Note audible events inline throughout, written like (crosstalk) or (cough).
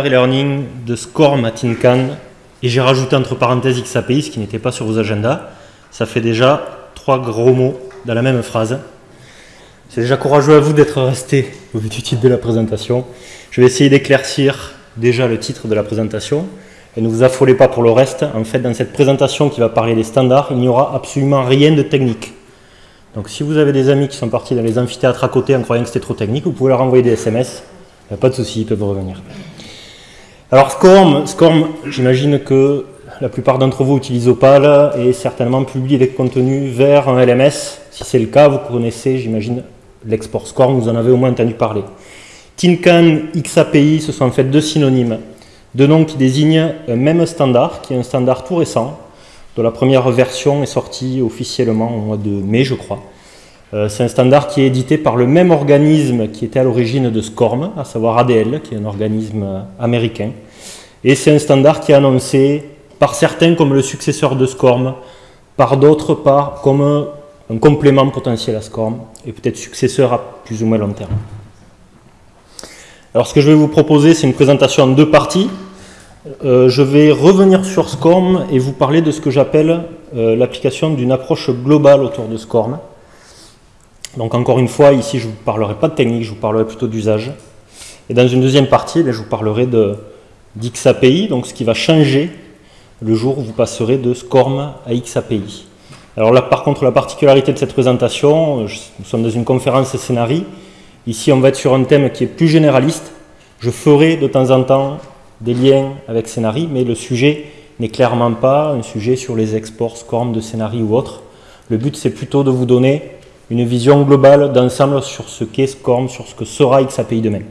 e-learning de SCORM à TINCAN et j'ai rajouté entre parenthèses XAPI, ce qui n'était pas sur vos agendas. Ça fait déjà trois gros mots dans la même phrase. C'est déjà courageux à vous d'être resté au vu du titre de la présentation. Je vais essayer d'éclaircir déjà le titre de la présentation et ne vous affolez pas pour le reste. En fait, dans cette présentation qui va parler des standards, il n'y aura absolument rien de technique. Donc si vous avez des amis qui sont partis dans les amphithéâtres à côté en croyant que c'était trop technique, vous pouvez leur envoyer des SMS. Il n'y a pas de souci, ils peuvent revenir. Alors SCORM, SCORM j'imagine que la plupart d'entre vous utilisent Opal et certainement publient des contenus vers un LMS. Si c'est le cas, vous connaissez, j'imagine, l'export SCORM, vous en avez au moins entendu parler. TINCAN, XAPI, ce sont en fait deux synonymes, deux noms qui désignent un même standard, qui est un standard tout récent, dont la première version est sortie officiellement au mois de mai, je crois. Euh, c'est un standard qui est édité par le même organisme qui était à l'origine de SCORM, à savoir ADL, qui est un organisme américain. Et c'est un standard qui est annoncé par certains comme le successeur de SCORM, par d'autres comme un, complément potentiel à SCORM, et peut-être successeur à plus ou moins long terme. Alors ce que je vais vous proposer, c'est une présentation en deux parties. Euh, je vais revenir sur SCORM et vous parler de ce que j'appelle euh, l'application d'une approche globale autour de SCORM. Donc encore une fois, ici je ne vous parlerai pas de technique, je vous parlerai plutôt d'usage. Et dans une deuxième partie, eh je vous parlerai d'XAPI, donc ce qui va changer le jour où vous passerez de SCORM à XAPI. Alors là par contre la particularité de cette présentation, nous sommes dans une conférence scénarii, ici on va être sur un thème qui est plus généraliste, je ferai de temps en temps des liens avec Scénarii, mais le sujet n'est clairement pas un sujet sur les exports SCORM de Scénarii ou autre. Le but c'est plutôt de vous donner une vision globale d'ensemble sur ce qu'est SCORM, sur ce que sera XAPI demain.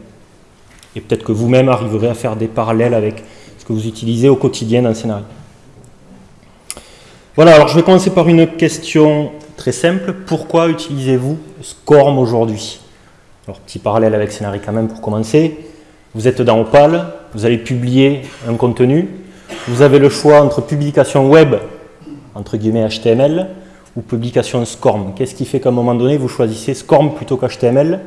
Et peut-être que vous-même arriverez à faire des parallèles avec ce que vous utilisez au quotidien dans le scénario. Voilà, alors je vais commencer par une question très simple. Pourquoi utilisez-vous SCORM aujourd'hui? Alors, petit parallèle avec Scénario quand même pour commencer. Vous êtes dans Opal, vous allez publier un contenu. Vous avez le choix entre publication web, entre guillemets HTML, ou publication SCORM. Qu'est-ce qui fait qu'à un moment donné, vous choisissez SCORM plutôt qu'HTML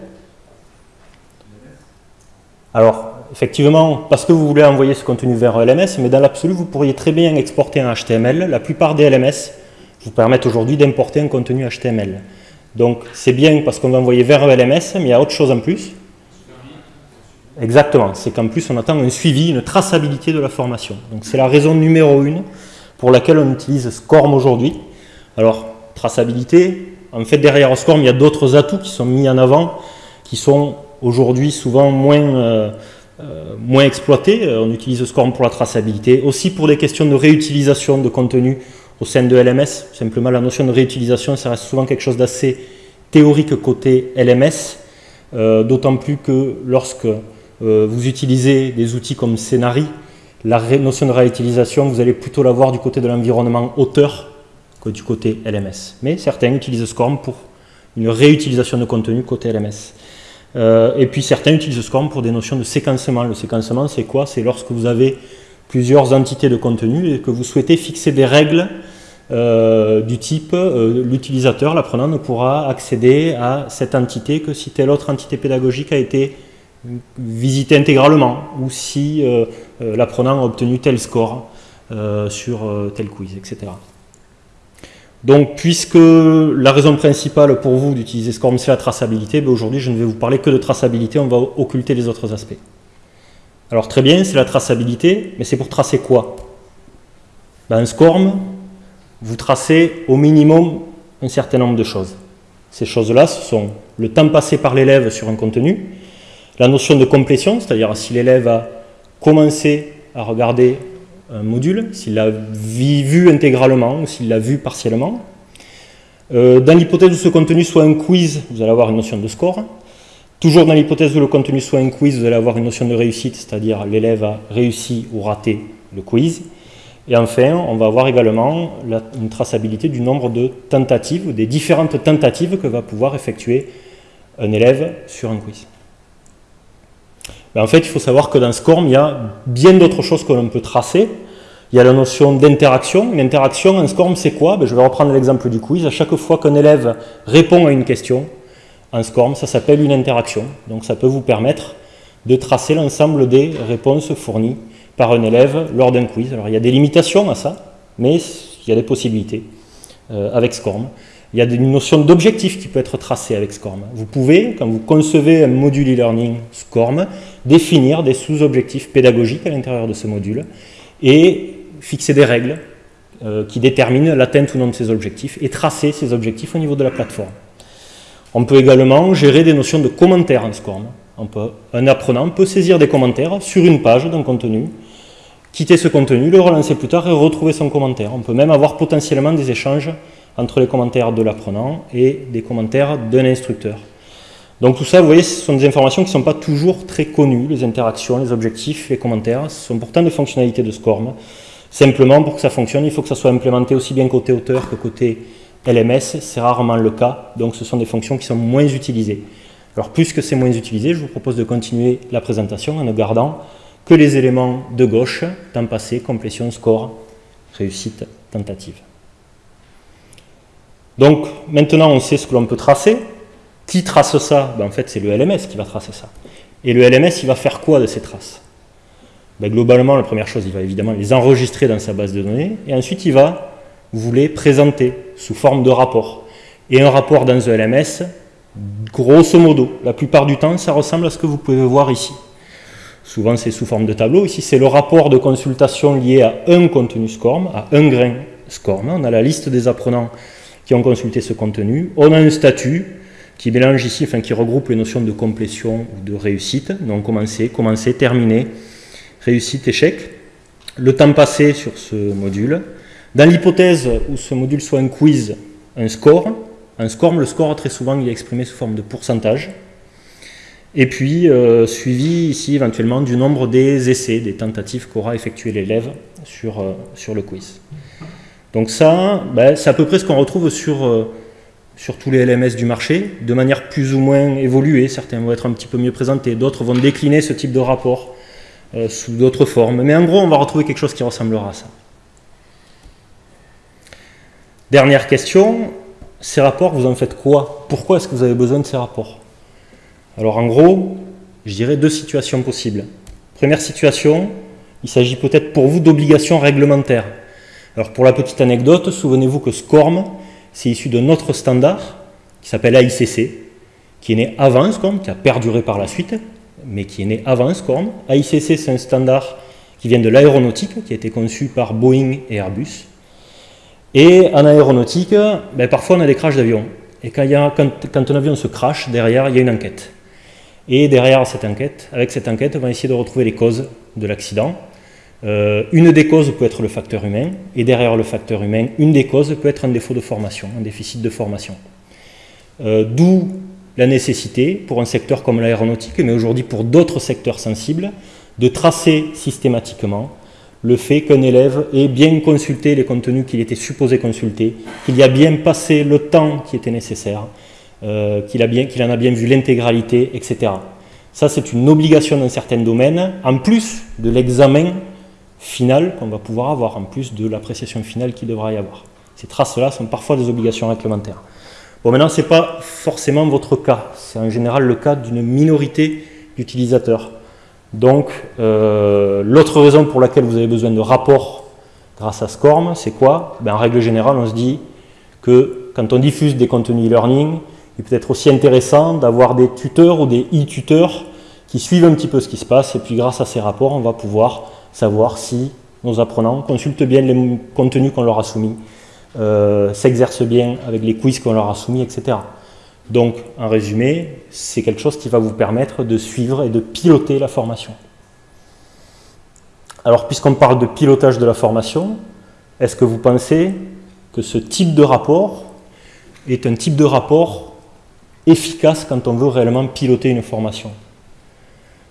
Alors, effectivement, parce que vous voulez envoyer ce contenu vers LMS, mais dans l'absolu, vous pourriez très bien exporter un HTML. La plupart des LMS vous permettent aujourd'hui d'importer un contenu HTML. Donc, c'est bien parce qu'on va envoyer vers LMS, mais il y a autre chose en plus. Exactement, c'est qu'en plus, on attend un suivi, une traçabilité de la formation. Donc, c'est la raison numéro une pour laquelle on utilise SCORM aujourd'hui. Alors, traçabilité. En fait, derrière SCORM, il y a d'autres atouts qui sont mis en avant, qui sont aujourd'hui souvent moins, euh, euh, moins exploités. On utilise SCORM pour la traçabilité, aussi pour des questions de réutilisation de contenu au sein de LMS. Simplement, la notion de réutilisation, ça reste souvent quelque chose d'assez théorique côté LMS, euh, d'autant plus que lorsque vous utilisez des outils comme Scénari, la notion de réutilisation, vous allez plutôt l'avoir du côté de l'environnement auteur du côté LMS. Mais certains utilisent SCORM pour une réutilisation de contenu côté LMS. Euh, et puis certains utilisent SCORM pour des notions de séquencement. Le séquencement, c'est quoi? C'est lorsque vous avez plusieurs entités de contenu et que vous souhaitez fixer des règles euh, du type euh, l'utilisateur, l'apprenant, ne pourra accéder à cette entité que si telle autre entité pédagogique a été visitée intégralement ou si l'apprenant a obtenu tel score sur tel quiz, etc. Donc, puisque la raison principale pour vous d'utiliser SCORM, c'est la traçabilité, ben aujourd'hui, je ne vais vous parler que de traçabilité, on va occulter les autres aspects. Alors, très bien, c'est la traçabilité, mais c'est pour tracer quoi? Ben, Un SCORM, vous tracez au minimum un certain nombre de choses. Ces choses-là, ce sont le temps passé par l'élève sur un contenu, la notion de complétion, c'est-à-dire si l'élève a commencé à regarder un module, s'il l'a vu intégralement ou s'il l'a vu partiellement. Euh, dans l'hypothèse où ce contenu soit un quiz, vous allez avoir une notion de score. Toujours dans l'hypothèse où le contenu soit un quiz, vous allez avoir une notion de réussite, c'est-à-dire l'élève a réussi ou raté le quiz. Et enfin, on va avoir également une traçabilité du nombre de tentatives, des différentes tentatives que va pouvoir effectuer un élève sur un quiz. En fait, il faut savoir que dans SCORM, il y a bien d'autres choses que l'on peut tracer. Il y a la notion d'interaction. Une interaction en SCORM, c'est quoi? Ben, Je vais reprendre l'exemple du quiz. À chaque fois qu'un élève répond à une question, en SCORM, ça s'appelle une interaction. Donc ça peut vous permettre de tracer l'ensemble des réponses fournies par un élève lors d'un quiz. Alors il y a des limitations à ça, mais il y a des possibilités euh, avec SCORM. Il y a une notion d'objectif qui peut être tracée avec SCORM. Vous pouvez, quand vous concevez un module e-learning SCORM, définir des sous-objectifs pédagogiques à l'intérieur de ce module et fixer des règles euh, qui déterminent l'atteinte ou non de ces objectifs et tracer ces objectifs au niveau de la plateforme. On peut également gérer des notions de commentaires en SCORM. un apprenant peut saisir des commentaires sur une page d'un contenu quitter ce contenu, le relancer plus tard et retrouver son commentaire. On peut même avoir potentiellement des échanges entre les commentaires de l'apprenant et des commentaires d'un instructeur. Donc tout ça, vous voyez, ce sont des informations qui ne sont pas toujours très connues, les interactions, les objectifs, les commentaires. Ce sont pourtant des fonctionnalités de SCORM. Simplement, pour que ça fonctionne, il faut que ça soit implémenté aussi bien côté auteur que côté LMS. C'est rarement le cas, donc ce sont des fonctions qui sont moins utilisées. Alors puisque c'est moins utilisé, je vous propose de continuer la présentation en ne gardant que les éléments de gauche, temps passé, complétion, score, réussite, tentative. Donc maintenant on sait ce que l'on peut tracer. Qui trace ça? Ben, En fait c'est le LMS qui va tracer ça. Et le LMS il va faire quoi de ces traces? Ben, Globalement la première chose il va évidemment les enregistrer dans sa base de données et ensuite il va vous les présenter sous forme de rapport. Et un rapport dans un LMS, grosso modo, la plupart du temps ça ressemble à ce que vous pouvez voir ici. Souvent, c'est sous forme de tableau. Ici, c'est le rapport de consultation lié à un contenu SCORM, à un grain SCORM. On a la liste des apprenants qui ont consulté ce contenu. On a un statut qui mélange ici, enfin qui regroupe les notions de complétion ou de réussite. Donc, commencer, commencer, terminer, réussite, échec. Le temps passé sur ce module. Dans l'hypothèse où ce module soit un quiz, un score. Un score, le score, très souvent, il est exprimé sous forme de pourcentage. Et puis, euh, suivi ici éventuellement du nombre des essais, des tentatives qu'aura effectué l'élève sur, euh, sur le quiz. Donc ça, ben, c'est à peu près ce qu'on retrouve sur, euh, sur tous les LMS du marché, de manière plus ou moins évoluée. Certains vont être un petit peu mieux présentés, d'autres vont décliner ce type de rapport sous d'autres formes. Mais en gros, on va retrouver quelque chose qui ressemblera à ça. Dernière question, ces rapports, vous en faites quoi? Pourquoi est-ce que vous avez besoin de ces rapports? Alors en gros, je dirais deux situations possibles. Première situation, il s'agit peut-être pour vous d'obligations réglementaires. Alors pour la petite anecdote, souvenez-vous que SCORM, c'est issu d'un autre standard qui s'appelle AICC, qui est né avant SCORM, qui a perduré par la suite, mais qui est né avant SCORM. AICC, c'est un standard qui vient de l'aéronautique, qui a été conçu par Boeing et Airbus. Et en aéronautique, ben, parfois on a des crashs d'avions. Et quand, quand, quand un avion se crache, derrière, il y a une enquête. Et derrière cette enquête, avec cette enquête, on va essayer de retrouver les causes de l'accident. Euh, une des causes peut être le facteur humain, et derrière le facteur humain, une des causes peut être un défaut de formation, un déficit de formation. Euh, d'où la nécessité, pour un secteur comme l'aéronautique, mais aujourd'hui pour d'autres secteurs sensibles, de tracer systématiquement le fait qu'un élève ait bien consulté les contenus qu'il était supposé consulter, qu'il y a bien passé le temps qui était nécessaire, euh, qu'il en a bien vu l'intégralité, etc. Ça, c'est une obligation dans certains domaines, en plus de l'examen final qu'on va pouvoir avoir, en plus de l'appréciation finale qu'il devra y avoir. Ces traces-là sont parfois des obligations réglementaires. Bon, maintenant, ce n'est pas forcément votre cas. C'est en général le cas d'une minorité d'utilisateurs. Donc, euh, l'autre raison pour laquelle vous avez besoin de rapports grâce à SCORM, c'est quoi? Ben, En règle générale, on se dit que quand on diffuse des contenus e-learning, il peut être aussi intéressant d'avoir des tuteurs ou des e-tuteurs qui suivent un petit peu ce qui se passe et puis grâce à ces rapports, on va pouvoir savoir si nos apprenants consultent bien les contenus qu'on leur a soumis, euh, s'exercent bien avec les quiz qu'on leur a soumis, etc. Donc, en résumé, c'est quelque chose qui va vous permettre de suivre et de piloter la formation. Alors, puisqu'on parle de pilotage de la formation, est-ce que vous pensez que ce type de rapport est un type de rapport efficace quand on veut réellement piloter une formation?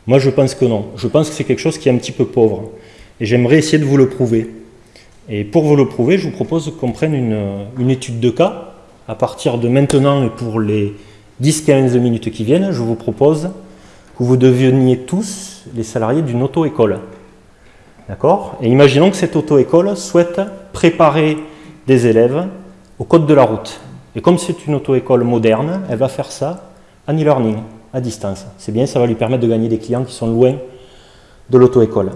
Moi, je pense que non. Je pense que c'est quelque chose qui est un petit peu pauvre. Et j'aimerais essayer de vous le prouver. Et pour vous le prouver, je vous propose qu'on prenne une, étude de cas. À partir de maintenant et pour les 10-15 minutes qui viennent, je vous propose que vous deveniez tous les salariés d'une auto-école. D'accord? Et imaginons que cette auto-école souhaite préparer des élèves au code de la route. Et comme c'est une auto-école moderne, elle va faire ça en e-learning. À distance. C'est bien, ça va lui permettre de gagner des clients qui sont loin de l'auto-école.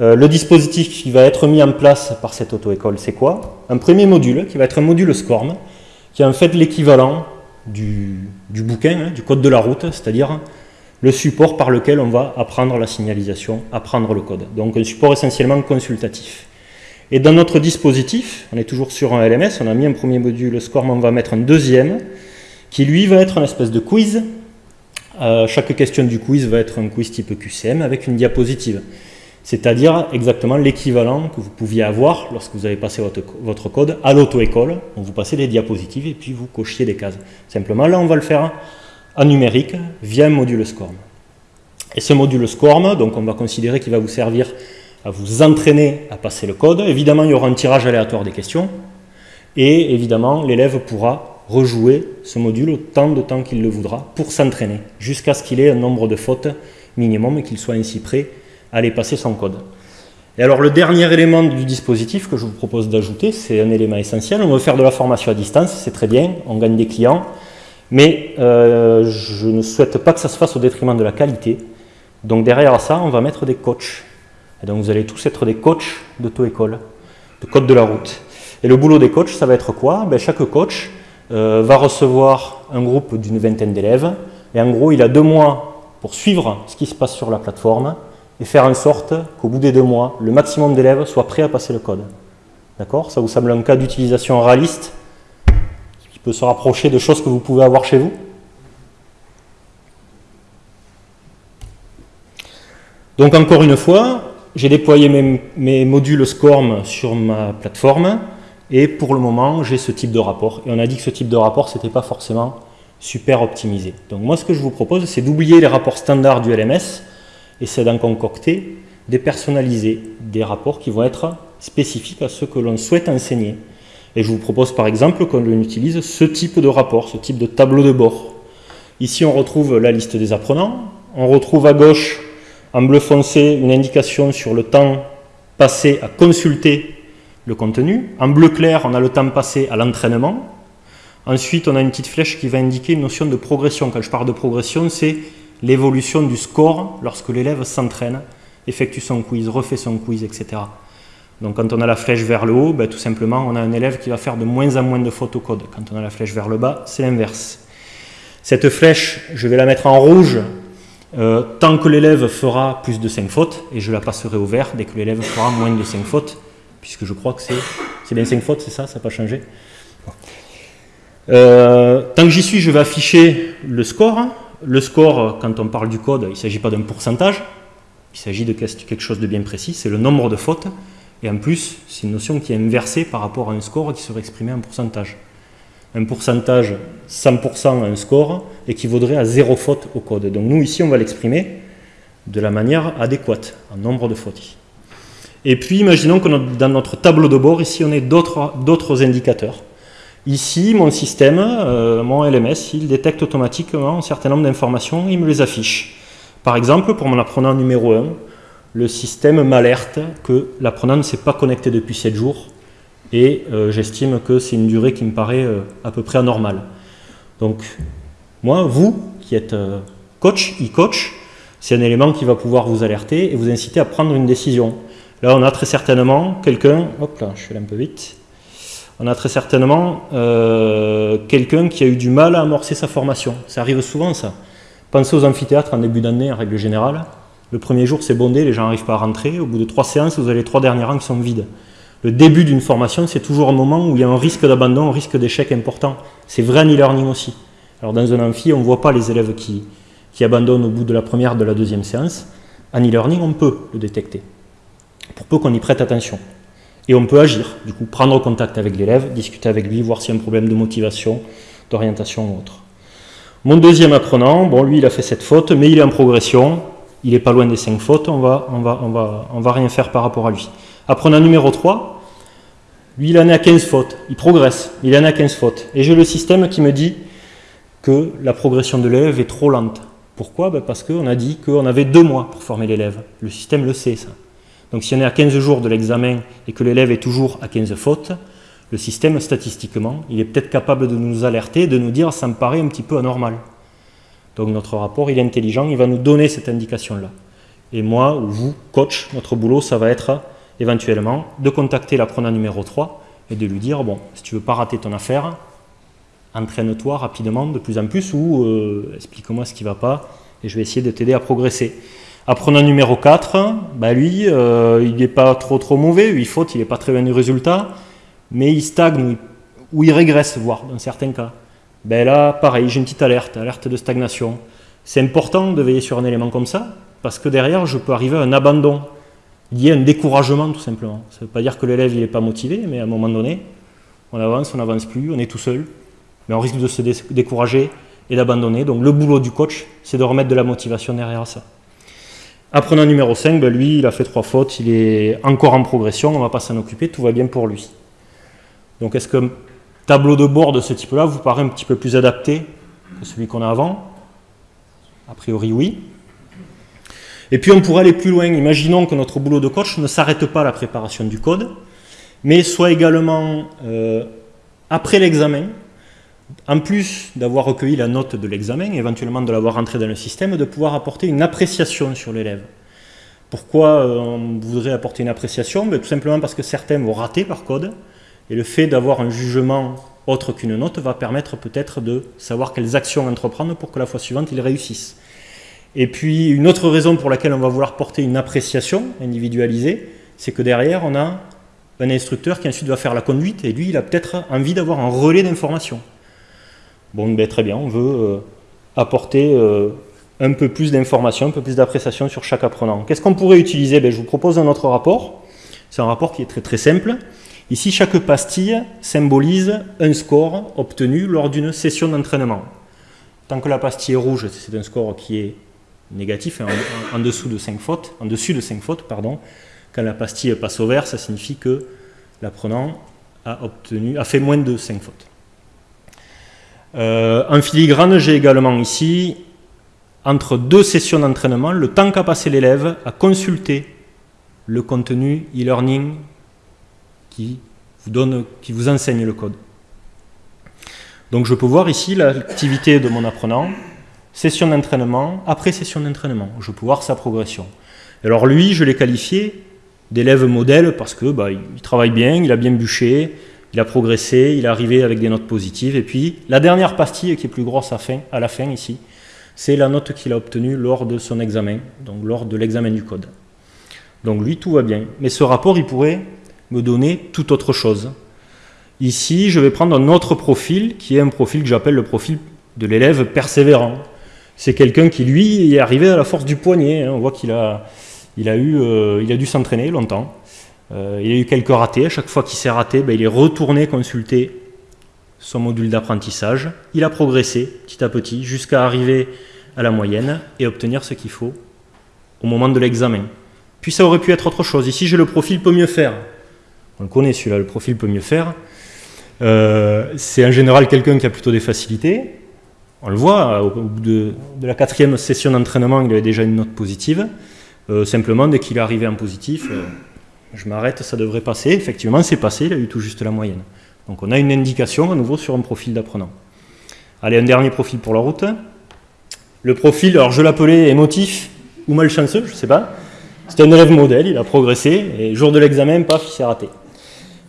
Euh, le dispositif qui va être mis en place par cette auto-école, c'est quoi? Un premier module qui va être un module SCORM, qui est en fait l'équivalent du, bouquin, hein, du code de la route, c'est-à-dire le support par lequel on va apprendre la signalisation, apprendre le code. Donc un support essentiellement consultatif. Et dans notre dispositif, on est toujours sur un LMS, on a mis un premier module SCORM, on va mettre un deuxième, qui lui va être un espèce de quiz. Euh, chaque question du quiz va être un quiz type QCM avec une diapositive c'est-à-dire exactement l'équivalent que vous pouviez avoir lorsque vous avez passé votre, code à l'auto-école. vous passez des diapositives et puis vous cochiez des cases. Simplement, là, on va le faire en numérique via un module SCORM. Et ce module SCORM, donc on va considérer qu'il va vous servir à vous entraîner à passer le code. Évidemment, il y aura un tirage aléatoire des questions. Et évidemment, l'élève pourra rejouer ce module autant de temps qu'il le voudra pour s'entraîner, jusqu'à ce qu'il ait un nombre de fautes minimum et qu'il soit ainsi prêt aller passer son code. Et alors le dernier élément du dispositif que je vous propose d'ajouter, c'est un élément essentiel. On veut faire de la formation à distance, c'est très bien, on gagne des clients, mais euh, je ne souhaite pas que ça se fasse au détriment de la qualité. Donc derrière ça, on va mettre des coachs. Et donc vous allez tous être des coachs d'auto-école, de code de la route. Et le boulot des coachs, ça va être quoi? Ben, Chaque coach euh, va recevoir un groupe d'une vingtaine d'élèves, et en gros, il a deux mois pour suivre ce qui se passe sur la plateforme, et faire en sorte qu'au bout des deux mois, le maximum d'élèves soient prêts à passer le code. D'accord? Ça vous semble un cas d'utilisation réaliste qui peut se rapprocher de choses que vous pouvez avoir chez vous? Donc encore une fois, j'ai déployé mes, modules SCORM sur ma plateforme et pour le moment, j'ai ce type de rapport. Et on a dit que ce type de rapport, ce n'était pas forcément super optimisé. Donc moi, ce que je vous propose, c'est d'oublier les rapports standards du LMS et c'est d'en concocter, dépersonnaliser des rapports qui vont être spécifiques à ce que l'on souhaite enseigner. Et je vous propose par exemple qu'on utilise ce type de rapport, ce type de tableau de bord. Ici, on retrouve la liste des apprenants. On retrouve à gauche, en bleu foncé, une indication sur le temps passé à consulter le contenu. En bleu clair, on a le temps passé à l'entraînement. Ensuite, on a une petite flèche qui va indiquer une notion de progression. Quand je parle de progression, c'est l'évolution du score lorsque l'élève s'entraîne, effectue son quiz, refait son quiz, etc. Donc quand on a la flèche vers le haut, ben, tout simplement, on a un élève qui va faire de moins en moins de photocode. Quand on a la flèche vers le bas, c'est l'inverse. Cette flèche, je vais la mettre en rouge euh, tant que l'élève fera plus de 5 fautes, et je la passerai au vert dès que l'élève fera moins de 5 fautes, puisque je crois que c'est bien 5 fautes, c'est ça, ça n'a pas changé. Euh, tant que j'y suis, je vais afficher le score, le score, quand on parle du code, il ne s'agit pas d'un pourcentage, il s'agit de quelque chose de bien précis, c'est le nombre de fautes, et en plus, c'est une notion qui est inversée par rapport à un score qui serait exprimé en pourcentage. Un pourcentage, 100% à un score, équivaudrait à zéro faute au code. Donc nous, ici, on va l'exprimer de la manière adéquate, en nombre de fautes. Et puis, imaginons que dans notre tableau de bord, ici, on ait d'autres indicateurs. Ici, mon système, euh, mon LMS, il détecte automatiquement un certain nombre d'informations et il me les affiche. Par exemple, pour mon apprenant numéro 1, le système m'alerte que l'apprenant ne s'est pas connecté depuis 7 jours et euh, j'estime que c'est une durée qui me paraît euh, à peu près anormale. Donc, moi, vous, qui êtes coach, e-coach, c'est un élément qui va pouvoir vous alerter et vous inciter à prendre une décision. Là, on a très certainement quelqu'un, hop là, je suis allé un peu vite, on a très certainement euh, quelqu'un qui a eu du mal à amorcer sa formation. Ça arrive souvent, ça. Pensez aux amphithéâtres en début d'année, en règle générale. Le premier jour, c'est bondé, les gens n'arrivent pas à rentrer. Au bout de trois séances, vous avez les trois derniers rangs qui sont vides. Le début d'une formation, c'est toujours un moment où il y a un risque d'abandon, un risque d'échec important. C'est vrai en e-learning aussi. Alors dans un amphi, on ne voit pas les élèves qui, qui abandonnent au bout de la première, de la deuxième séance. En e-learning, on peut le détecter, pour peu qu'on y prête attention. Et on peut agir, du coup, prendre contact avec l'élève, discuter avec lui, voir s'il y a un problème de motivation, d'orientation ou autre. Mon deuxième apprenant, bon, lui, il a fait cette faute, mais il est en progression, il n'est pas loin des cinq fautes, on va, on, va, on, va, on va rien faire par rapport à lui. Apprenant numéro 3, lui, il en est à 15 fautes, il progresse, il en est à 15 fautes. Et j'ai le système qui me dit que la progression de l'élève est trop lente. Pourquoi? Ben Parce qu'on a dit qu'on avait deux mois pour former l'élève. Le système le sait, ça. Donc si on est à 15 jours de l'examen et que l'élève est toujours à 15 fautes, le système, statistiquement, il est peut-être capable de nous alerter, de nous dire « ça me paraît un petit peu anormal ». Donc notre rapport, il est intelligent, il va nous donner cette indication-là. Et moi, ou vous, coach, notre boulot, ça va être éventuellement de contacter l'apprenant numéro 3 et de lui dire, bon, si tu veux pas rater ton affaire, entraîne-toi rapidement de plus en plus ou euh, explique-moi ce qui va pas et je vais essayer de t'aider à progresser. Apprenant numéro 4, bah lui, euh, il n'est pas trop trop mauvais, il faute, il n'est pas très bien du résultat, mais il stagne ou il régresse, voire dans certains cas. Ben là, pareil, j'ai une petite alerte, alerte de stagnation. C'est important de veiller sur un élément comme ça, parce que derrière, je peux arriver à un abandon, lié à un découragement tout simplement. Ça ne veut pas dire que l'élève n'est pas motivé, mais à un moment donné, on avance, on n'avance plus, on est tout seul, mais on risque de se décourager et d'abandonner. Donc le boulot du coach, c'est de remettre de la motivation derrière ça. Apprenant numéro 5, ben lui, il a fait trois fautes, il est encore en progression, on ne va pas s'en occuper, tout va bien pour lui. Donc est-ce qu'un tableau de bord de ce type-là vous paraît un petit peu plus adapté que celui qu'on a avant? A priori oui. Et puis on pourrait aller plus loin. Imaginons que notre boulot de coach ne s'arrête pas à la préparation du code, mais soit également euh, après l'examen, en plus d'avoir recueilli la note de l'examen, éventuellement de l'avoir rentré dans le système, de pouvoir apporter une appréciation sur l'élève. Pourquoi euh, on voudrait apporter une appréciation? Ben, Tout simplement parce que certains vont rater par code, et le fait d'avoir un jugement autre qu'une note va permettre peut-être de savoir quelles actions entreprendre pour que la fois suivante ils réussissent. Et puis une autre raison pour laquelle on va vouloir porter une appréciation individualisée, c'est que derrière on a un instructeur qui ensuite va faire la conduite et lui il a peut-être envie d'avoir un relais d'information. Bon, ben, très bien, on veut euh, apporter euh, un peu plus d'informations, un peu plus d'appréciation sur chaque apprenant. Qu'est-ce qu'on pourrait utiliser? Ben, Je vous propose un autre rapport. C'est un rapport qui est très très simple. Ici, chaque pastille symbolise un score obtenu lors d'une session d'entraînement. Tant que la pastille est rouge, c'est un score qui est négatif, hein, en, dessous de 5 fautes, en dessus de 5 fautes, pardon. Quand la pastille passe au vert, ça signifie que l'apprenant a, a fait moins de 5 fautes. Euh, en filigrane, j'ai également ici, entre deux sessions d'entraînement, le temps qu'a passé l'élève à consulter le contenu e-learning qui vous, enseigne le code. Donc je peux voir ici l'activité de mon apprenant, session d'entraînement, après session d'entraînement. Je peux voir sa progression. Alors lui, je l'ai qualifié d'élève modèle parce que bah, il travaille bien, il a bien bûché, il a progressé, il est arrivé avec des notes positives. Et puis, la dernière pastille qui est plus grosse à, la fin ici, c'est la note qu'il a obtenue lors de son examen, donc lors de l'examen du code. Donc lui, tout va bien. Mais ce rapport, il pourrait me donner tout autre chose. Ici, je vais prendre un autre profil, qui est un profil que j'appelle le profil de l'élève persévérant. C'est quelqu'un qui, lui, est arrivé à la force du poignet. Hein. On voit qu'il a, eu, euh, a dû s'entraîner longtemps. Euh, il a eu quelques ratés. À chaque fois qu'il s'est raté, ben, il est retourné consulter son module d'apprentissage. Il a progressé petit à petit jusqu'à arriver à la moyenne et obtenir ce qu'il faut au moment de l'examen. Puis ça aurait pu être autre chose. Ici, j'ai le profil peut mieux faire. On le connaît celui-là, le profil peut mieux faire. Euh, c'est en général quelqu'un qui a plutôt des facilités. On le voit, au bout de, la quatrième session d'entraînement, il avait déjà une note positive. Euh, simplement, dès qu'il est arrivé en positif, je m'arrête, ça devrait passer. Effectivement, c'est passé, il a eu tout juste la moyenne. Donc on a une indication à nouveau sur un profil d'apprenant. Allez, un dernier profil pour la route. Le profil, alors je l'appelais émotif ou malchanceux, je ne sais pas. C'est un élève modèle, il a progressé, et jour de l'examen, paf, il s'est raté.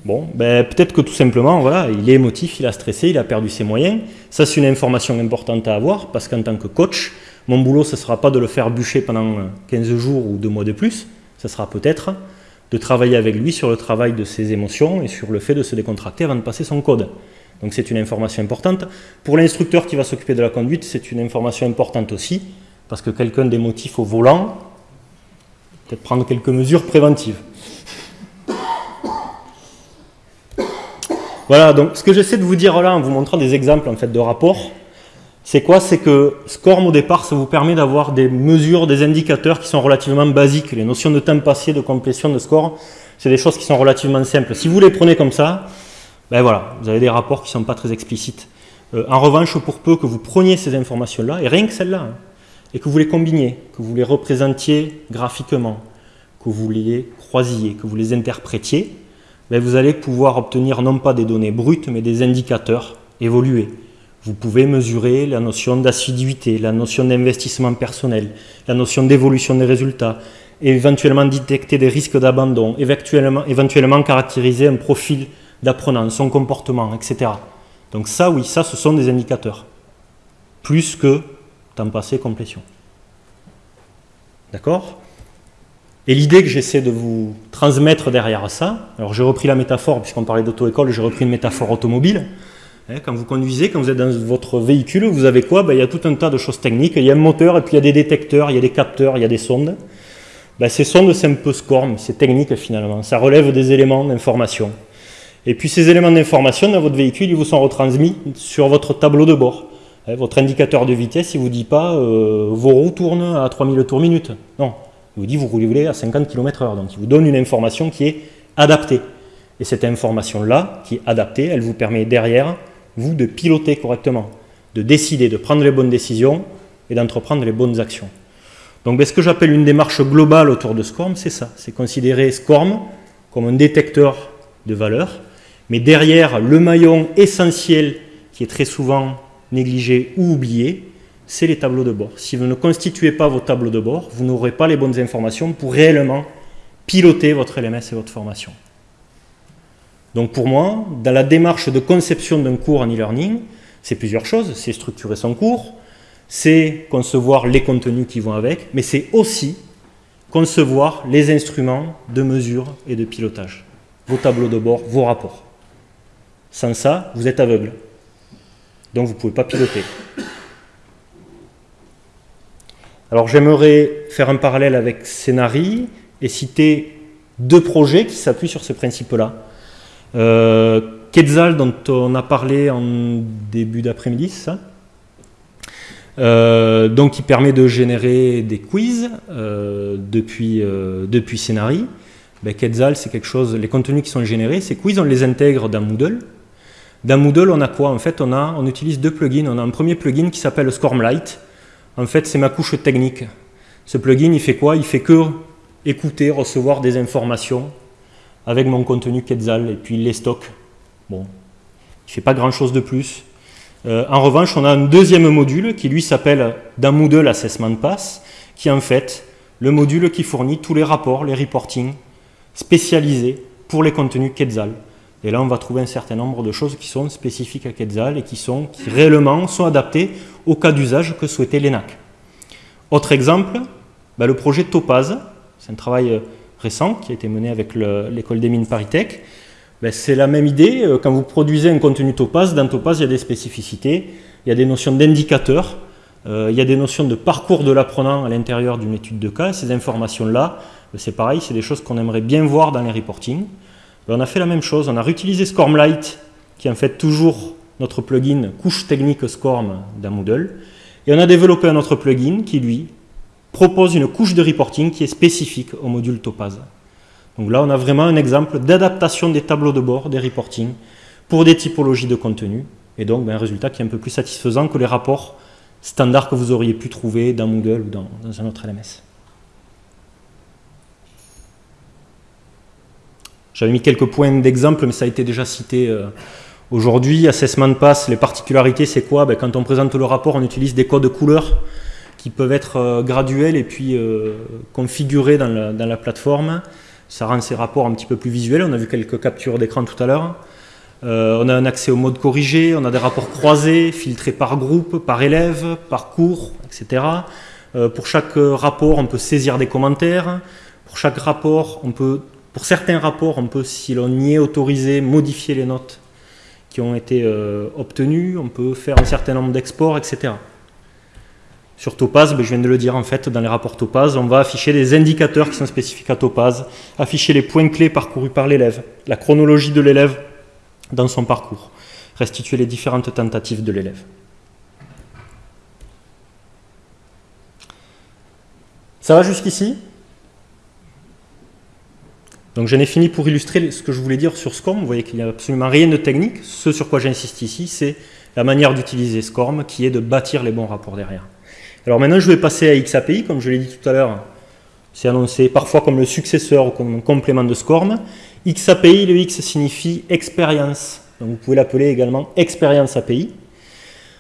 Bon, ben, peut-être que tout simplement, voilà, il est émotif, il a stressé, il a perdu ses moyens. Ça, c'est une information importante à avoir, parce qu'en tant que coach, mon boulot, ce ne sera pas de le faire bûcher pendant 15 jours ou deux mois de plus, ce sera peut-être de travailler avec lui sur le travail de ses émotions et sur le fait de se décontracter avant de passer son code. Donc c'est une information importante. Pour l'instructeur qui va s'occuper de la conduite, c'est une information importante aussi, parce que quelqu'un d'émotif au volant, peut-être prendre quelques mesures préventives. Voilà, donc ce que j'essaie de vous dire là en vous montrant des exemples en fait de rapports, c'est quoi? C'est que SCORM au départ, ça vous permet d'avoir des mesures, des indicateurs qui sont relativement basiques. Les notions de temps passé, de complétion, de score, c'est des choses qui sont relativement simples. Si vous les prenez comme ça, ben voilà, vous avez des rapports qui ne sont pas très explicites. Euh, en revanche, pour peu que vous preniez ces informations-là, et rien que celles-là, hein, et que vous les combiniez, que vous les représentiez graphiquement, que vous les croisiez, que vous les interprétiez, ben vous allez pouvoir obtenir non pas des données brutes, mais des indicateurs évolués Vous pouvez mesurer la notion d'assiduité, la notion d'investissement personnel, la notion d'évolution des résultats, éventuellement détecter des risques d'abandon, éventuellement, éventuellement caractériser un profil d'apprenant, son comportement, etc. Donc ça, oui, ça, ce sont des indicateurs. Plus que temps passé, complétion. D'accord? Et l'idée que j'essaie de vous transmettre derrière ça, alors j'ai repris la métaphore, puisqu'on parlait d'auto-école, j'ai repris une métaphore automobile. Hein, quand vous conduisez, quand vous êtes dans votre véhicule, vous avez quoi? Ben, Il y a tout un tas de choses techniques. Il y a un moteur, et puis il y a des détecteurs, il y a des capteurs, il y a des sondes. Ben, ces sondes, c'est un peu SCORM, c'est technique finalement. Ça relève des éléments d'information. Et puis ces éléments d'information dans votre véhicule, ils vous sont retransmis sur votre tableau de bord. Hein, votre indicateur de vitesse, il ne vous dit pas euh, vos roues tournent à 3000 tours minute. Non, il vous dit vous roulez à 50 km/h. Donc il vous donne une information qui est adaptée. Et cette information-là, qui est adaptée, elle vous permet derrière, vous, de piloter correctement, de décider, de prendre les bonnes décisions et d'entreprendre les bonnes actions. Donc ben, ce que j'appelle une démarche globale autour de SCORM, c'est ça. C'est considérer SCORM comme un détecteur de valeur, mais derrière le maillon essentiel qui est très souvent négligé ou oublié, c'est les tableaux de bord. Si vous ne constituez pas vos tableaux de bord, vous n'aurez pas les bonnes informations pour réellement piloter votre LMS et votre formation. Donc pour moi, dans la démarche de conception d'un cours en e-learning, c'est plusieurs choses. C'est structurer son cours, c'est concevoir les contenus qui vont avec, mais c'est aussi concevoir les instruments de mesure et de pilotage. Vos tableaux de bord, vos rapports. Sans ça, vous êtes aveugle. Donc vous ne pouvez pas piloter. Alors j'aimerais faire un parallèle avec Scénari et citer deux projets qui s'appuient sur ce principe-là. Euh, Quetzal, dont on a parlé en début d'après-midi, ça? Euh, donc qui permet de générer des quiz euh, depuis, depuis Scénari. Ben, Quetzal, c'est quelque chose, les contenus qui sont générés, ces quiz, on les intègre dans Moodle. Dans Moodle, on a quoi? En fait, on, a, on utilise deux plugins. On a un premier plugin qui s'appelle Scormlight. En fait, c'est ma couche technique. Ce plugin, il fait quoi? Il fait que écouter, recevoir des informations avec mon contenu Quetzal et puis les stocks. Bon, il ne fait pas grand-chose de plus. Euh, en revanche, on a un deuxième module qui lui s'appelle dans Moodle Assessment Pass, qui est en fait le module qui fournit tous les rapports, les reporting spécialisés pour les contenus Quetzal. Et là, on va trouver un certain nombre de choses qui sont spécifiques à Quetzal et qui, sont, réellement sont adaptées au cas d'usage que souhaitait l'ENAC. Autre exemple, bah, le projet Topaz. C'est un travail euh, récent qui a été mené avec l'école des mines Paritech. Bah, c'est la même idée. Euh, quand vous produisez un contenu Topaz, dans Topaz, il y a des spécificités, il y a des notions d'indicateurs, euh, il y a des notions de parcours de l'apprenant à l'intérieur d'une étude de cas. Ces informations-là, bah, c'est pareil, c'est des choses qu'on aimerait bien voir dans les reportings. Ben, on a fait la même chose, on a réutilisé Scormlight, qui est en fait toujours notre plugin couche technique Scorm dans Moodle, et on a développé un autre plugin qui, lui, propose une couche de reporting qui est spécifique au module Topaz. Donc là, on a vraiment un exemple d'adaptation des tableaux de bord, des reporting, pour des typologies de contenu, et donc ben, un résultat qui est un peu plus satisfaisant que les rapports standards que vous auriez pu trouver dans Moodle ou dans un autre LMS. J'avais mis quelques points d'exemple, mais ça a été déjà cité euh, aujourd'hui. Assessment Pass, les particularités, c'est quoi? Ben, Quand on présente le rapport, on utilise des codes couleurs qui peuvent être euh, graduels et puis euh, configurés dans la, plateforme. Ça rend ces rapports un petit peu plus visuels. On a vu quelques captures d'écran tout à l'heure. on a un accès au mode corrigé, on a des rapports croisés, filtrés par groupe, par élève, par cours, etc. pour chaque rapport, on peut saisir des commentaires. Pour chaque rapport, on peut pour certains rapports, on peut, si l'on y est autorisé, modifier les notes qui ont été euh, obtenues, on peut faire un certain nombre d'exports, etc. Sur Topaz, ben, je viens de le dire en fait, dans les rapports Topaz, on va afficher des indicateurs qui sont spécifiques à Topaz, afficher les points clés parcourus par l'élève, la chronologie de l'élève dans son parcours, restituer les différentes tentatives de l'élève. Ça va jusqu'ici? Donc j'en ai fini pour illustrer ce que je voulais dire sur SCORM. Vous voyez qu'il n'y a absolument rien de technique. Ce sur quoi j'insiste ici, c'est la manière d'utiliser SCORM qui est de bâtir les bons rapports derrière. Alors maintenant, je vais passer à XAPI, comme je l'ai dit tout à l'heure. C'est annoncé parfois comme le successeur ou comme un complément de SCORM. XAPI, le X signifie expérience. Donc vous pouvez l'appeler également expérience API.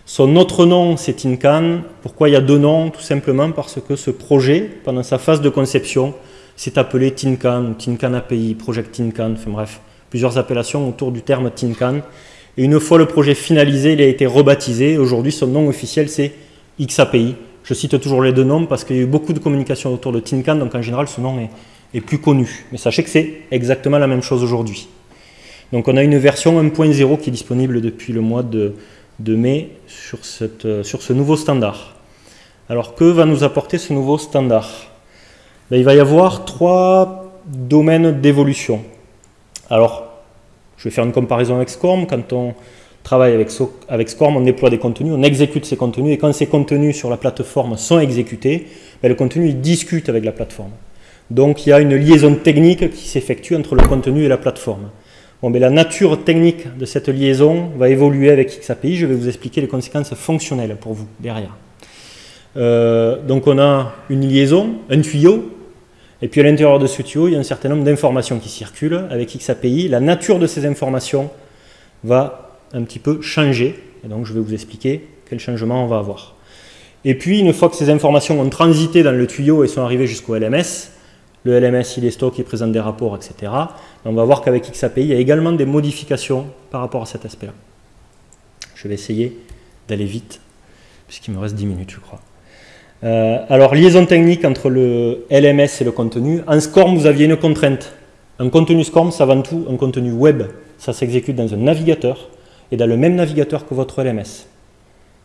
Son autre nom, c'est Tinkan. Pourquoi il y a deux noms Tout simplement parce que ce projet, pendant sa phase de conception, s'est appelé Tinkan, Tinkan API, Project Tinkan, enfin bref, plusieurs appellations autour du terme Tinkan. Et une fois le projet finalisé, il a été rebaptisé. Aujourd'hui, son nom officiel, c'est XAPI. Je cite toujours les deux noms parce qu'il y a eu beaucoup de communication autour de Tinkan, donc en général, ce nom est, plus connu. Mais sachez que c'est exactement la même chose aujourd'hui. Donc on a une version 1.0 qui est disponible depuis le mois de, mai sur, cette, sur, ce nouveau standard. Alors que va nous apporter ce nouveau standard? Ben, Il va y avoir trois domaines d'évolution. Alors, je vais faire une comparaison avec SCORM. Quand on travaille avec, avec SCORM, on déploie des contenus, on exécute ces contenus, et quand ces contenus sur la plateforme sont exécutés, ben, le contenu discute avec la plateforme. Donc il y a une liaison technique qui s'effectue entre le contenu et la plateforme. Bon, mais la nature technique de cette liaison va évoluer avec XAPI. Je vais vous expliquer les conséquences fonctionnelles pour vous derrière. Euh, donc on a une liaison, un tuyau, et puis à l'intérieur de ce tuyau, il y a un certain nombre d'informations qui circulent avec XAPI. La nature de ces informations va un petit peu changer, et donc je vais vous expliquer quel changement on va avoir. Et puis, une fois que ces informations ont transité dans le tuyau et sont arrivées jusqu'au LMS, le LMS il est stock, il présente des rapports, etc. On va voir qu'avec XAPI, il y a également des modifications par rapport à cet aspect-là. Je vais essayer d'aller vite, puisqu'il me reste 10 minutes, je crois. Euh, alors, liaison technique entre le LMS et le contenu. En SCORM, vous aviez une contrainte. Un contenu SCORM, c'est avant tout un contenu web. Ça s'exécute dans un navigateur et dans le même navigateur que votre LMS.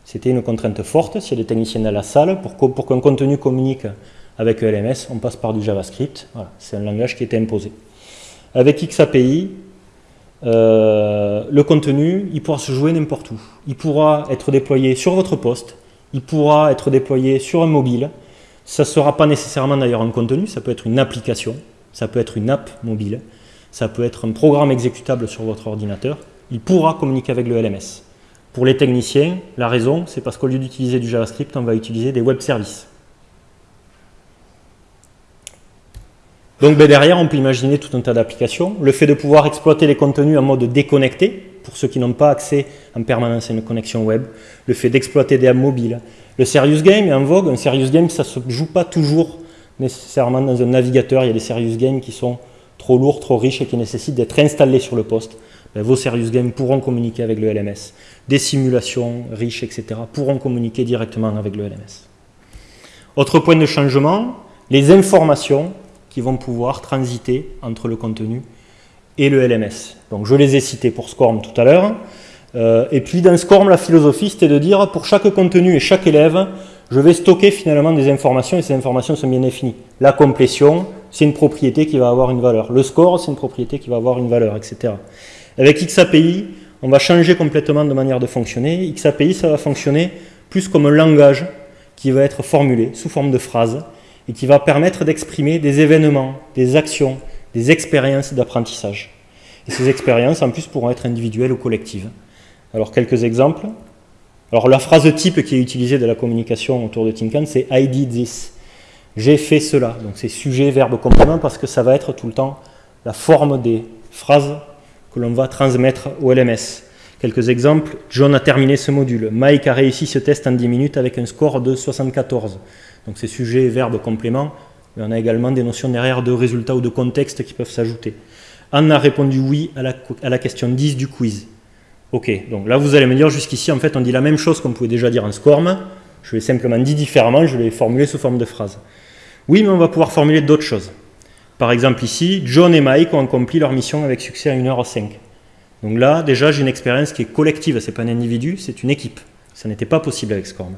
C'était une contrainte forte, s'il y a des techniciens dans la salle, pour, qu'un contenu communique avec LMS, on passe par du JavaScript. c'est un langage qui était imposé. Avec XAPI, euh, le contenu, il pourra se jouer n'importe où. Il pourra être déployé sur votre poste, il pourra être déployé sur un mobile. Ça ne sera pas nécessairement d'ailleurs un contenu, ça peut être une application, ça peut être une app mobile, ça peut être un programme exécutable sur votre ordinateur. Il pourra communiquer avec le LMS. Pour les techniciens, la raison, c'est parce qu'au lieu d'utiliser du JavaScript, on va utiliser des web services. Donc ben, derrière, on peut imaginer tout un tas d'applications. Le fait de pouvoir exploiter les contenus en mode déconnecté, pour ceux qui n'ont pas accès en permanence à une connexion web. Le fait d'exploiter des apps mobiles. Le serious game est en vogue. Un serious game, ça ne se joue pas toujours nécessairement dans un navigateur. Il y a des serious games qui sont trop lourds, trop riches et qui nécessitent d'être installés sur le poste. Ben, vos serious games pourront communiquer avec le LMS. Des simulations riches, etc. pourront communiquer directement avec le LMS. Autre point de changement, les informations qui vont pouvoir transiter entre le contenu et le LMS. Donc je les ai cités pour SCORM tout à l'heure. Euh, et puis dans SCORM, la philosophie, c'était de dire pour chaque contenu et chaque élève, je vais stocker finalement des informations et ces informations sont bien définies. La complétion, c'est une propriété qui va avoir une valeur. Le score, c'est une propriété qui va avoir une valeur, etc. Avec XAPI, on va changer complètement de manière de fonctionner. XAPI, ça va fonctionner plus comme un langage qui va être formulé sous forme de phrases et qui va permettre d'exprimer des événements, des actions, des expériences d'apprentissage. Et ces expériences, en plus, pourront être individuelles ou collectives. Alors, quelques exemples. Alors, la phrase type qui est utilisée de la communication autour de Tinkan, c'est I did this. J'ai fait cela. Donc, c'est sujet, verbe, complément, parce que ça va être tout le temps la forme des phrases que l'on va transmettre au LMS. Quelques exemples. John a terminé ce module. Mike a réussi ce test en 10 minutes avec un score de 74. Donc c'est sujet, verbe, complément. Mais on a également des notions derrière de résultats ou de contexte qui peuvent s'ajouter. Anne a répondu oui à la, à la, question 10 du quiz. Ok, donc là vous allez me dire jusqu'ici en fait on dit la même chose qu'on pouvait déjà dire en SCORM. Je l'ai simplement dit différemment, je l'ai formulé sous forme de phrase. Oui, mais on va pouvoir formuler d'autres choses. Par exemple ici, John et Mike ont accompli leur mission avec succès à 1h05. Donc là, déjà, j'ai une expérience qui est collective, ce n'est pas un individu, c'est une équipe. Ça n'était pas possible avec SCORM.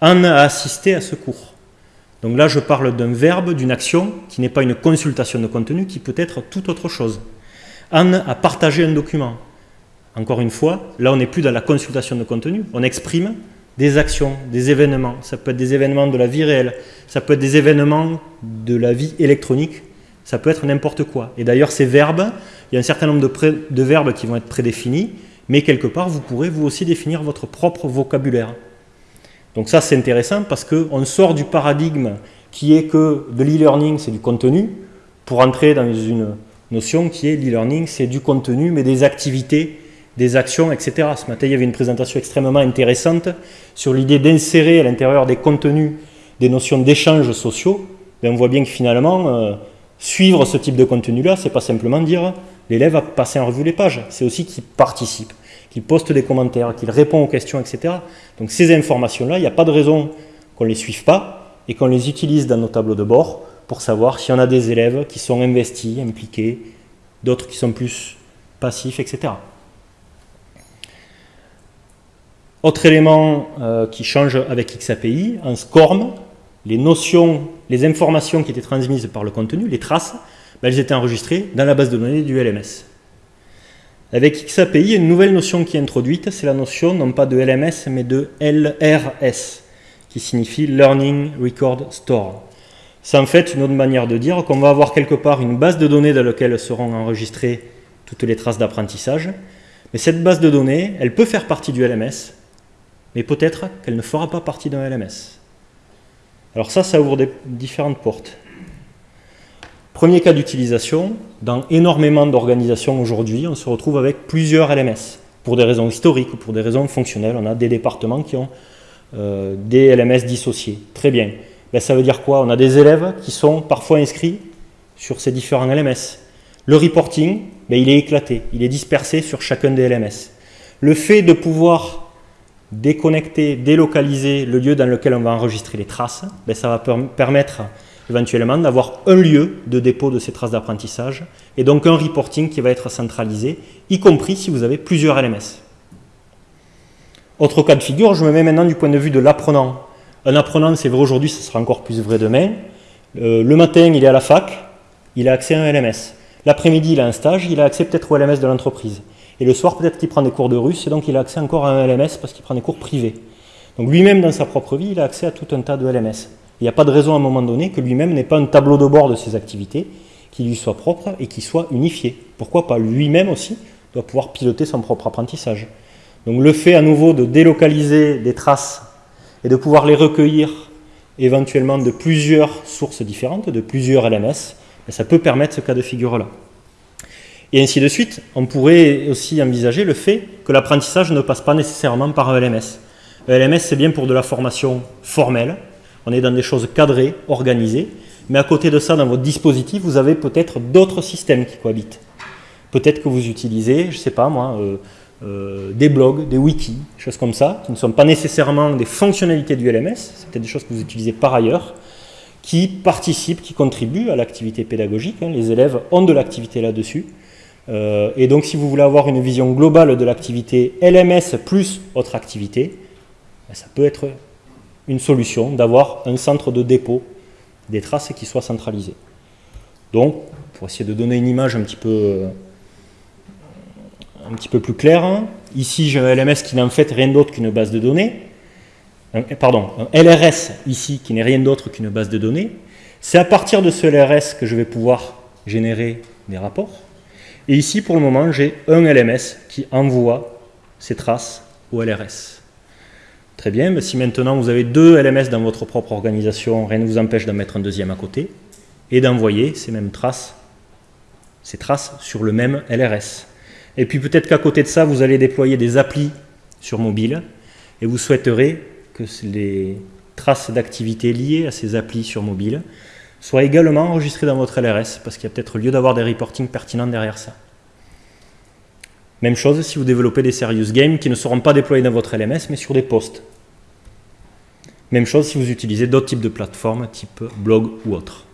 Anne a assisté à ce cours. Donc là, je parle d'un verbe, d'une action qui n'est pas une consultation de contenu, qui peut être tout autre chose. Anne a partagé un document. Encore une fois, là, on n'est plus dans la consultation de contenu, on exprime des actions, des événements. Ça peut être des événements de la vie réelle, ça peut être des événements de la vie électronique, ça peut être n'importe quoi. Et d'ailleurs, ces verbes, il y a un certain nombre de, verbes qui vont être prédéfinis, mais quelque part, vous pourrez vous aussi définir votre propre vocabulaire. Donc ça, c'est intéressant parce qu'on sort du paradigme qui est que de l'e-learning, c'est du contenu, pour entrer dans une notion qui est l'e-learning, c'est du contenu, mais des activités des actions, etc. Ce matin, il y avait une présentation extrêmement intéressante sur l'idée d'insérer à l'intérieur des contenus des notions d'échanges sociaux. Ben, on voit bien que finalement, euh, suivre ce type de contenu-là, c'est pas simplement dire l'élève a passé en revue les pages, c'est aussi qu'il participe, qu'il poste des commentaires, qu'il répond aux questions, etc. Donc ces informations-là, il n'y a pas de raison qu'on ne les suive pas et qu'on les utilise dans nos tableaux de bord pour savoir s'il y en a des élèves qui sont investis, impliqués, d'autres qui sont plus passifs, etc. Autre élément euh, qui change avec XAPI, un SCORM, les notions, les informations qui étaient transmises par le contenu, les traces, ben, elles étaient enregistrées dans la base de données du LMS. Avec XAPI, une nouvelle notion qui est introduite, c'est la notion non pas de LMS mais de LRS, qui signifie Learning Record Store. C'est en fait une autre manière de dire qu'on va avoir quelque part une base de données dans laquelle seront enregistrées toutes les traces d'apprentissage. Mais cette base de données, elle peut faire partie du LMS, mais peut-être qu'elle ne fera pas partie d'un LMS. Alors ça, ça ouvre des différentes portes. Premier cas d'utilisation, dans énormément d'organisations aujourd'hui, on se retrouve avec plusieurs LMS. Pour des raisons historiques ou pour des raisons fonctionnelles, on a des départements qui ont euh, des LMS dissociés. Très bien. Ben, ça veut dire quoi? On a des élèves qui sont parfois inscrits sur ces différents LMS. Le reporting, ben, il est éclaté, il est dispersé sur chacun des LMS. Le fait de pouvoir déconnecter, délocaliser le lieu dans lequel on va enregistrer les traces, ben ça va permettre éventuellement d'avoir un lieu de dépôt de ces traces d'apprentissage et donc un reporting qui va être centralisé, y compris si vous avez plusieurs LMS. Autre cas de figure, je me mets maintenant du point de vue de l'apprenant. Un apprenant, c'est vrai aujourd'hui, ce sera encore plus vrai demain. Euh, le matin, il est à la fac, il a accès à un LMS. L'après-midi, il a un stage, il a accès peut-être au LMS de l'entreprise. Et le soir, peut-être qu'il prend des cours de russe, et donc il a accès encore à un LMS parce qu'il prend des cours privés. Donc lui-même, dans sa propre vie, il a accès à tout un tas de LMS. Il n'y a pas de raison à un moment donné que lui-même n'ait pas un tableau de bord de ses activités qui lui soit propre et qui soit unifié. Pourquoi pas? Lui-même aussi doit pouvoir piloter son propre apprentissage. Donc le fait à nouveau de délocaliser des traces et de pouvoir les recueillir éventuellement de plusieurs sources différentes, de plusieurs LMS, ben, ça peut permettre ce cas de figure-là. Et ainsi de suite, on pourrait aussi envisager le fait que l'apprentissage ne passe pas nécessairement par un LMS. Un LMS, c'est bien pour de la formation formelle, on est dans des choses cadrées, organisées, mais à côté de ça, dans votre dispositif, vous avez peut-être d'autres systèmes qui cohabitent. Peut-être que vous utilisez, je ne sais pas moi, euh, euh, des blogs, des wikis, choses comme ça, qui ne sont pas nécessairement des fonctionnalités du LMS, c'est peut-être des choses que vous utilisez par ailleurs, qui participent, qui contribuent à l'activité pédagogique. Hein. Les élèves ont de l'activité là-dessus. Euh, et donc si vous voulez avoir une vision globale de l'activité LMS plus autre activité, ben, ça peut être une solution d'avoir un centre de dépôt des traces qui soit centralisé. Donc, pour essayer de donner une image un petit peu, euh, un petit peu plus claire, hein, ici j'ai un LMS qui n'est en fait rien d'autre qu'une base de données, pardon, un LRS ici qui n'est rien d'autre qu'une base de données. C'est à partir de ce LRS que je vais pouvoir générer des rapports. Et ici, pour le moment, j'ai un LMS qui envoie ces traces au LRS. Très bien, mais si maintenant vous avez deux LMS dans votre propre organisation, rien ne vous empêche d'en mettre un deuxième à côté et d'envoyer ces mêmes traces, ces traces sur le même LRS. Et puis peut-être qu'à côté de ça, vous allez déployer des applis sur mobile et vous souhaiterez que les traces d'activité liées à ces applis sur mobile soit également enregistré dans votre LRS, parce qu'il y a peut-être lieu d'avoir des reportings pertinents derrière ça. Même chose si vous développez des serious games qui ne seront pas déployés dans votre LMS, mais sur des posts. Même chose si vous utilisez d'autres types de plateformes, type blog ou autre.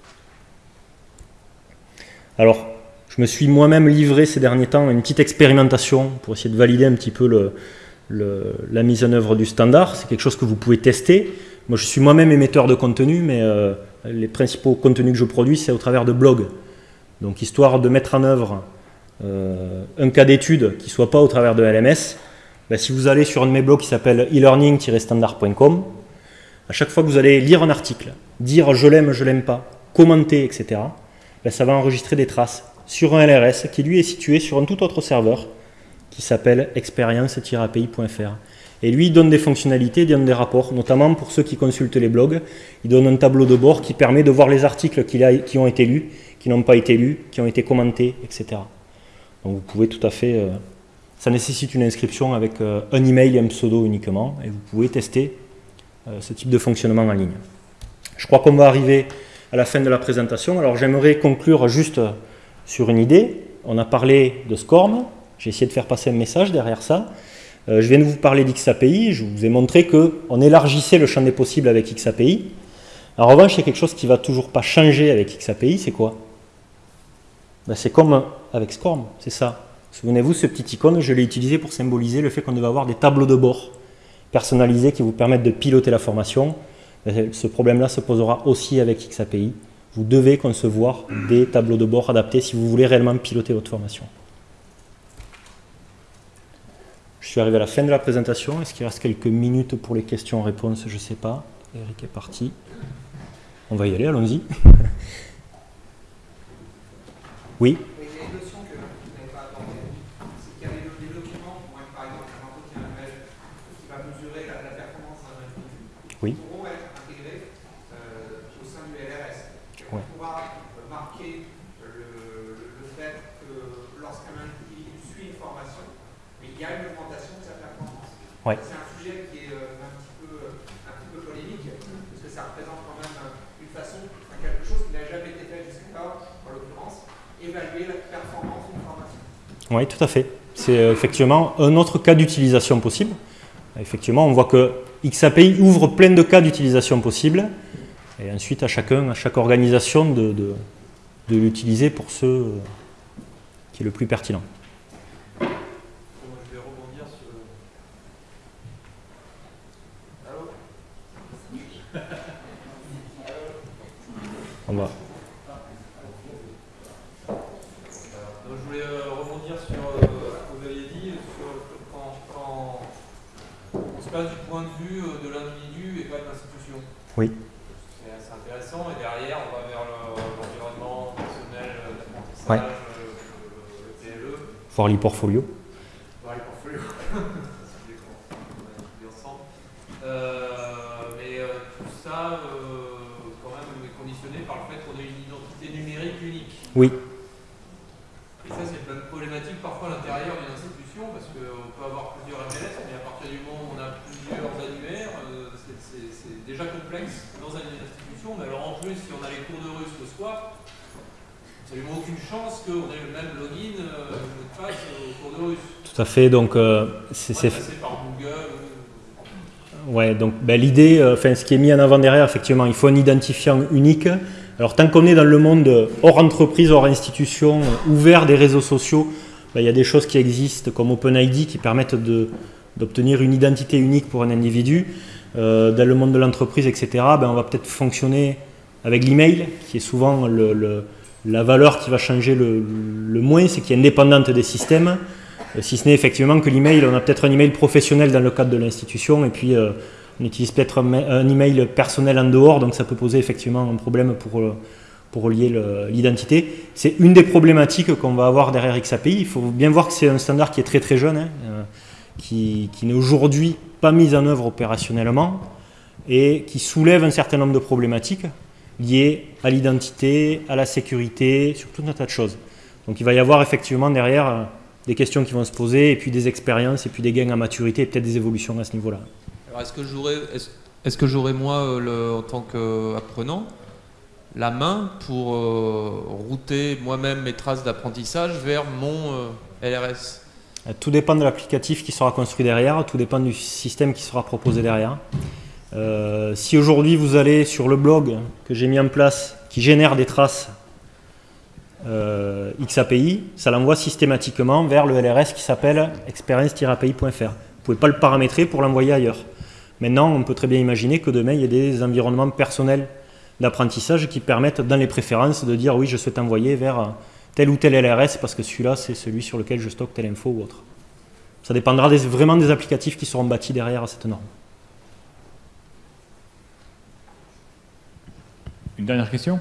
Alors, je me suis moi-même livré ces derniers temps à une petite expérimentation pour essayer de valider un petit peu la mise en œuvre du standard. C'est quelque chose que vous pouvez tester. Moi, je suis moi-même émetteur de contenu, mais euh, les principaux contenus que je produis, c'est au travers de blogs. Donc, histoire de mettre en œuvre euh, un cas d'étude qui ne soit pas au travers de LMS, ben, si vous allez sur un de mes blogs qui s'appelle e-learning-standard.com, à chaque fois que vous allez lire un article, dire je l'aime, je l'aime pas, commenter, etc., ben, ça va enregistrer des traces sur un LRS qui lui est situé sur un tout autre serveur qui s'appelle experience-api.fr. Et lui, il donne des fonctionnalités, il donne des rapports, notamment pour ceux qui consultent les blogs. Il donne un tableau de bord qui permet de voir les articles qui ont été lus, qui n'ont pas été lus, qui ont été commentés, etc. Donc vous pouvez tout à fait euh, Ça nécessite une inscription avec un email et un pseudo uniquement, et vous pouvez tester ce type de fonctionnement en ligne. Je crois qu'on va arriver à la fin de la présentation. Alors j'aimerais conclure juste sur une idée. On a parlé de SCORM, j'ai essayé de faire passer un message derrière ça. Euh, je viens de vous parler d'XAPI, je vous ai montré qu'on élargissait le champ des possibles avec XAPI. En revanche, il y a quelque chose qui ne va toujours pas changer avec XAPI, c'est quoi? Ben, C'est comme avec SCORM, c'est ça. Souvenez-vous, ce petit icône, je l'ai utilisé pour symboliser le fait qu'on devait avoir des tableaux de bord personnalisés qui vous permettent de piloter la formation. Ben, ce problème-là se posera aussi avec XAPI. Vous devez concevoir des tableaux de bord adaptés si vous voulez réellement piloter votre formation. Je suis arrivé à la fin de la présentation. Est-ce qu'il reste quelques minutes pour les questions-réponses? Je ne sais pas. Eric est parti. On va y aller, allons-y. (laughs) oui C'est un sujet qui est euh, un, petit peu, un petit peu polémique, parce que ça représente quand même une façon, quelque chose qui n'a jamais été fait jusqu'à, en l'occurrence, évaluer la performance d'une formation. Oui, tout à fait. C'est euh, effectivement un autre cas d'utilisation possible. Effectivement, on voit que XAPI ouvre plein de cas d'utilisation possibles, et ensuite à chacun, à chaque organisation de, de, de l'utiliser pour ce euh, qui est le plus pertinent. On va. je voulais euh, rebondir sur euh, ce que vous aviez dit, sur quand, on se passe du point de vue euh, de l'individu et pas de l'institution. Oui. C'est assez intéressant et derrière on va vers l'environnement personnel, l'apprentissage, le, PLE. Voir l'e-portfolio. Voir l'e-portfolio. ensemble. mais tout ça par le fait qu'on ait une identité numérique unique. Oui. Et ça, c'est une problématique parfois à l'intérieur d'une institution, parce qu'on peut avoir plusieurs MLS, mais à partir du moment où on a plusieurs annuaires, euh, c'est déjà complexe dans une institution. Mais alors en plus, si on a les cours de russe le soir, absolument aucune chance qu'on ait le même login, euh, mot de passe au cours de russe. Tout à fait, donc euh, c'est... par Google Ouais, donc ben, l'idée, euh, enfin ce qui est mis en avant derrière, effectivement, il faut un identifiant unique. Alors tant qu'on est dans le monde hors entreprise, hors institution, euh, ouvert des réseaux sociaux, ben, il y a des choses qui existent comme OpenID qui permettent d'obtenir une identité unique pour un individu. Euh, dans le monde de l'entreprise, etc., ben, on va peut-être fonctionner avec l'email, qui est souvent le, la valeur qui va changer le, moins, c'est qui est indépendante des systèmes. Euh, si ce n'est effectivement que l'email, on a peut-être un email professionnel dans le cadre de l'institution et puis euh, on utilise peut-être un, email personnel en dehors, donc ça peut poser effectivement un problème pour, euh, pour relier l'identité. C'est une des problématiques qu'on va avoir derrière XAPI. Il faut bien voir que c'est un standard qui est très très jeune, hein, qui, qui n'est aujourd'hui pas mis en œuvre opérationnellement et qui soulève un certain nombre de problématiques liées à l'identité, à la sécurité, sur tout un tas de choses. Donc il va y avoir effectivement derrière des questions qui vont se poser, et puis des expériences, et puis des gains en maturité, et peut-être des évolutions à ce niveau-là. Alors est-ce que j'aurais, est-ce, que j'aurais moi, euh, le, en tant qu'apprenant, la main pour euh, router moi-même mes traces d'apprentissage vers mon euh, LRS Tout dépend de l'applicatif qui sera construit derrière, tout dépend du système qui sera proposé derrière. Si aujourd'hui vous allez sur le blog que j'ai mis en place, qui génère des traces euh, XAPI, ça l'envoie systématiquement vers le LRS qui s'appelle experience-api.fr. Vous ne pouvez pas le paramétrer pour l'envoyer ailleurs. Maintenant, on peut très bien imaginer que demain, il y ait des environnements personnels d'apprentissage qui permettent, dans les préférences, de dire oui, je souhaite envoyer vers tel ou tel LRS parce que celui-là, c'est celui sur lequel je stocke telle info ou autre. Ça dépendra vraiment des applicatifs qui seront bâtis derrière cette norme. Une dernière question?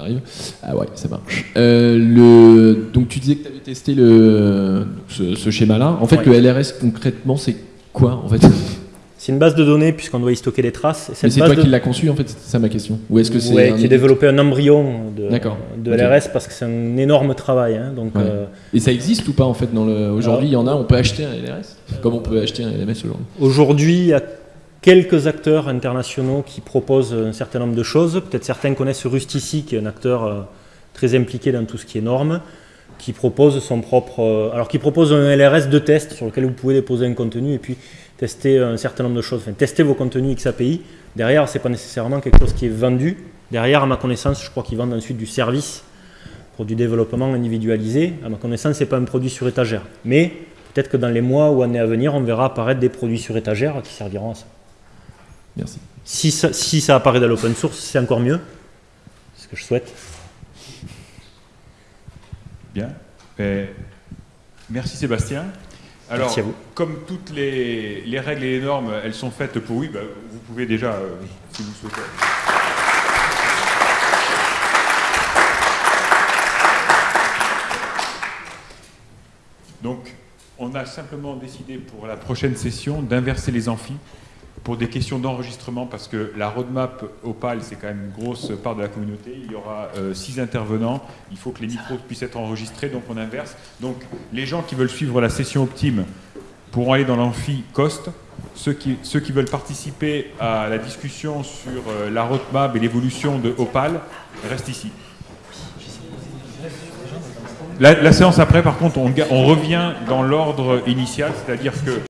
Arrive. Ah ouais, ça marche. Euh, le, donc tu disais que tu avais testé le, ce, schéma-là. En fait, le LRS concrètement, c'est quoi en fait? C'est une base de données puisqu'on doit y stocker des traces. Et Mais c'est toi de- qui l'as conçu en fait, c'est ça ma question. Ou est-ce que c'est Ouais, un qui a édite- développé un embryon de. LRS parce que c'est un énorme travail. hein, donc, Ouais. euh, Et ça existe ou pas en fait dans le aujourd'hui il y en a, on peut acheter un LRS comme on peut acheter un LMS aujourd'hui? Aujourd'hui, il y a quelques acteurs internationaux qui proposent un certain nombre de choses. Peut-être certains connaissent Rustici, qui est un acteur euh, très impliqué dans tout ce qui est normes, qui propose son propre. euh, alors, qui propose un LRS de test sur lequel vous pouvez déposer un contenu et puis tester un certain nombre de choses. Enfin, tester vos contenus XAPI. Derrière, c'est pas nécessairement quelque chose qui est vendu. Derrière, à ma connaissance, je crois qu'ils vendent ensuite du service pour du développement individualisé. À ma connaissance, c'est pas un produit sur étagère. Mais peut-être que dans les mois ou années à venir, on verra apparaître des produits sur étagère qui serviront à ça. Merci. Si ça, si ça apparaît dans l'open source, c'est encore mieux. C'est ce que je souhaite. Bien. Euh, merci Sébastien. Alors, Merci à vous. comme toutes les, les règles et les normes, elles sont faites pour oui, bah, vous pouvez déjà, euh, si vous souhaitez. Donc, on a simplement décidé pour la prochaine session d'inverser les amphis pour des questions d'enregistrement parce que la roadmap Opal, c'est quand même une grosse part de la communauté. Il y aura euh, six intervenants. Il faut que les micros puissent être enregistrés, donc on inverse. Donc, les gens qui veulent suivre la session Optime pourront aller dans l'amphi Cost. Ceux qui, ceux qui veulent participer à la discussion sur euh, la roadmap et l'évolution de Opal restent ici. La, la séance après, par contre, on revient dans l'ordre initial, c'est-à-dire que